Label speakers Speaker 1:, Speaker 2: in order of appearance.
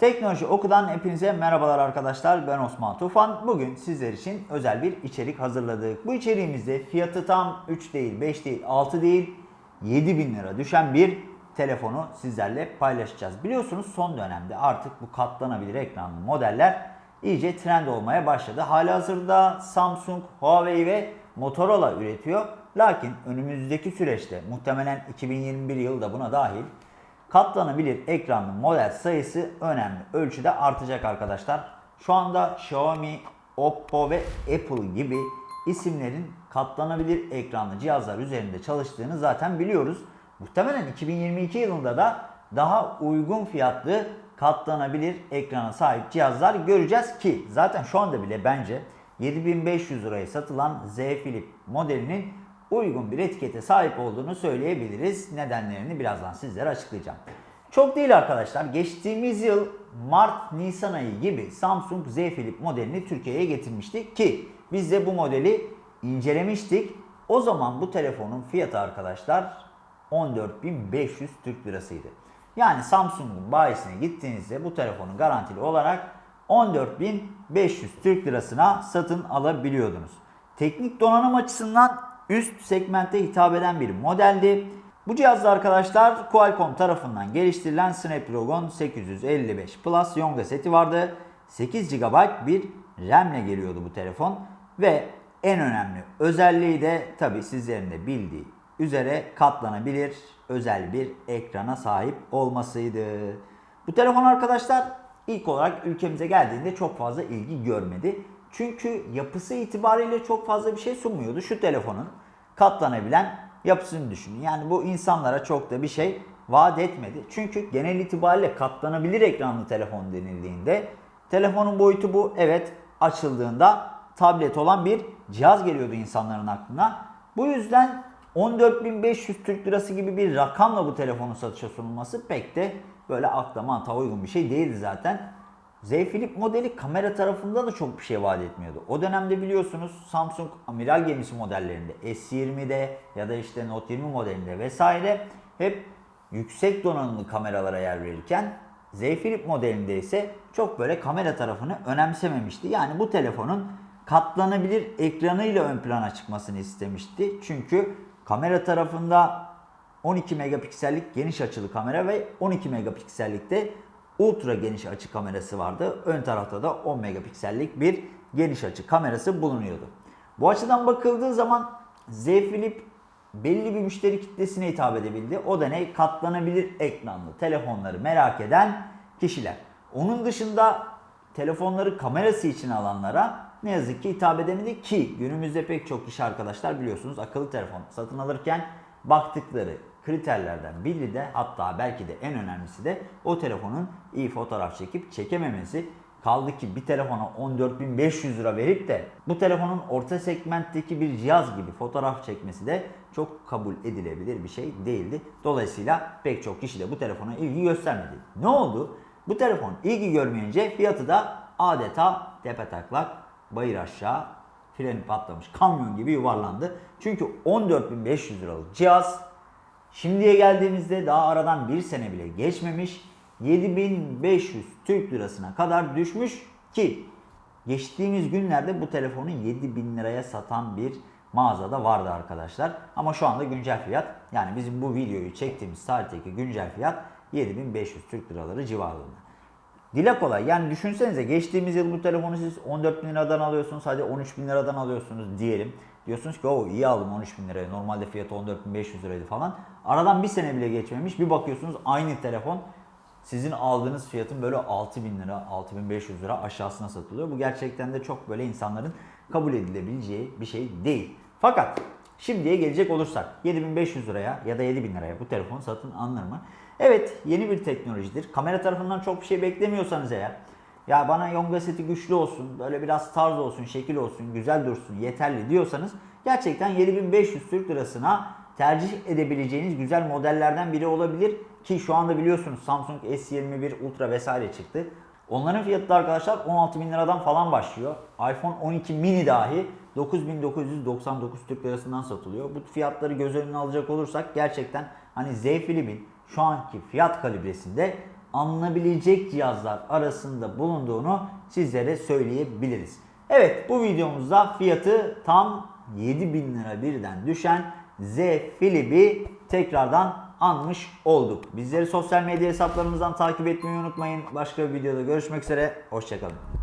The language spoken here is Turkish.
Speaker 1: Teknoloji Oku'dan hepinize merhabalar arkadaşlar. Ben Osman Tufan. Bugün sizler için özel bir içerik hazırladık. Bu içeriğimizde fiyatı tam 3 değil, 5 değil, 6 değil, 7 bin lira düşen bir telefonu sizlerle paylaşacağız. Biliyorsunuz son dönemde artık bu katlanabilir ekranlı modeller iyice trend olmaya başladı. Halihazırda Samsung, Huawei ve Motorola üretiyor. Lakin önümüzdeki süreçte muhtemelen 2021 yılı da buna dahil katlanabilir ekranlı model sayısı önemli ölçüde artacak arkadaşlar. Şu anda Xiaomi, Oppo ve Apple gibi isimlerin katlanabilir ekranlı cihazlar üzerinde çalıştığını zaten biliyoruz. Muhtemelen 2022 yılında da daha uygun fiyatlı katlanabilir ekrana sahip cihazlar göreceğiz ki zaten şu anda bile bence 7500 liraya satılan Z Flip modelinin uygun bir etikete sahip olduğunu söyleyebiliriz. Nedenlerini birazdan sizlere açıklayacağım. Çok değil arkadaşlar. Geçtiğimiz yıl Mart-Nisan ayı gibi Samsung Z Flip modelini Türkiye'ye getirmiştik ki biz de bu modeli incelemiştik. O zaman bu telefonun fiyatı arkadaşlar 14.500 Türk lirasıydı. Yani Samsung'un bayisine gittiğinizde bu telefonu garantili olarak 14.500 Türk lirasına satın alabiliyordunuz. Teknik donanım açısından üst segmente hitap eden bir modeldi. Bu cihazda arkadaşlar Qualcomm tarafından geliştirilen Snapdragon 855 Plus Yonga seti vardı. 8 GB bir RAM ile geliyordu bu telefon ve en önemli özelliği de tabi sizlerin de bildiği üzere katlanabilir özel bir ekrana sahip olmasıydı. Bu telefon arkadaşlar ilk olarak ülkemize geldiğinde çok fazla ilgi görmedi. Çünkü yapısı itibariyle çok fazla bir şey sunmuyordu. Şu telefonun katlanabilen yapısını düşünün. Yani bu insanlara çok da bir şey vaat etmedi. Çünkü genel itibariyle katlanabilir ekranlı telefon denildiğinde telefonun boyutu bu. Evet açıldığında tablet olan bir cihaz geliyordu insanların aklına. Bu yüzden 14.500 Türk Lirası gibi bir rakamla bu telefonun satışa sunulması pek de böyle akla mantığa uygun bir şey değildi zaten. Z Flip modeli kamera tarafında da çok bir şey vaat etmiyordu. O dönemde biliyorsunuz Samsung amiral gemisi modellerinde S20'de ya da işte Note 20 modelinde vesaire hep yüksek donanımlı kameralara yer verirken Z Flip modelinde ise çok böyle kamera tarafını önemsememişti. Yani bu telefonun katlanabilir ekranıyla ön plana çıkmasını istemişti. Çünkü kamera tarafında 12 megapiksellik geniş açılı kamera ve 12 megapiksellikte ultra geniş açı kamerası vardı. Ön tarafta da 10 megapiksellik bir geniş açı kamerası bulunuyordu. Bu açıdan bakıldığı zaman Z Flip belli bir müşteri kitlesine hitap edebildi. O da ne? Katlanabilir ekranlı telefonları merak eden kişiler. Onun dışında telefonları kamerası için alanlara ne yazık ki hitap edemedi ki günümüzde pek çok kişi arkadaşlar biliyorsunuz akıllı telefon satın alırken baktıkları kriterlerden biri de hatta belki de en önemlisi de o telefonun iyi fotoğraf çekip çekememesi. Kaldı ki bir telefona 14.500 lira verip de bu telefonun orta segmentteki bir cihaz gibi fotoğraf çekmesi de çok kabul edilebilir bir şey değildi. Dolayısıyla pek çok kişi de bu telefona ilgi göstermedi. Ne oldu? Bu telefon ilgi görmeyince fiyatı da adeta tepe taklak bayır aşağı freni patlamış kamyon gibi yuvarlandı. Çünkü 14.500 liralık cihaz şimdiye geldiğimizde daha aradan bir sene bile geçmemiş 7500 Türk lirasına kadar düşmüş ki geçtiğimiz günlerde bu telefonu 7000 liraya satan bir mağazada vardı arkadaşlar. Ama şu anda güncel fiyat yani bizim bu videoyu çektiğimiz tarihteki güncel fiyat 7500 Türk liraları civarında. Dile kolay. Yani düşünsenize geçtiğimiz yıl bu telefonu siz 14 bin liradan alıyorsunuz. Hadi 13 bin liradan alıyorsunuz diyelim. Diyorsunuz ki o iyi aldım 13 bin liraya. Normalde fiyatı 14 bin 500 liraydı falan. Aradan bir sene bile geçmemiş. Bir bakıyorsunuz aynı telefon sizin aldığınız fiyatın böyle 6 bin lira, 6500 lira aşağısına satılıyor. Bu gerçekten de çok böyle insanların kabul edilebileceği bir şey değil. Fakat şimdiye gelecek olursak 7500 liraya ya da 7000 liraya bu telefon satın alınır mı? Evet yeni bir teknolojidir. Kamera tarafından çok bir şey beklemiyorsanız eğer ya bana Yonga seti güçlü olsun, böyle biraz tarz olsun, şekil olsun, güzel dursun, yeterli diyorsanız gerçekten 7500 Türk lirasına tercih edebileceğiniz güzel modellerden biri olabilir. Ki şu anda biliyorsunuz Samsung S21 Ultra vesaire çıktı. Onların fiyatı da arkadaşlar 16 bin liradan falan başlıyor. iPhone 12 mini dahi 9999 Türk lirasından satılıyor. Bu fiyatları göz önüne alacak olursak gerçekten hani Z Flip'in şu anki fiyat kalibresinde alınabilecek cihazlar arasında bulunduğunu sizlere söyleyebiliriz. Evet bu videomuzda fiyatı tam 7000 lira birden düşen Z Flip'i tekrardan anmış olduk. Bizleri sosyal medya hesaplarımızdan takip etmeyi unutmayın. Başka bir videoda görüşmek üzere. Hoşçakalın.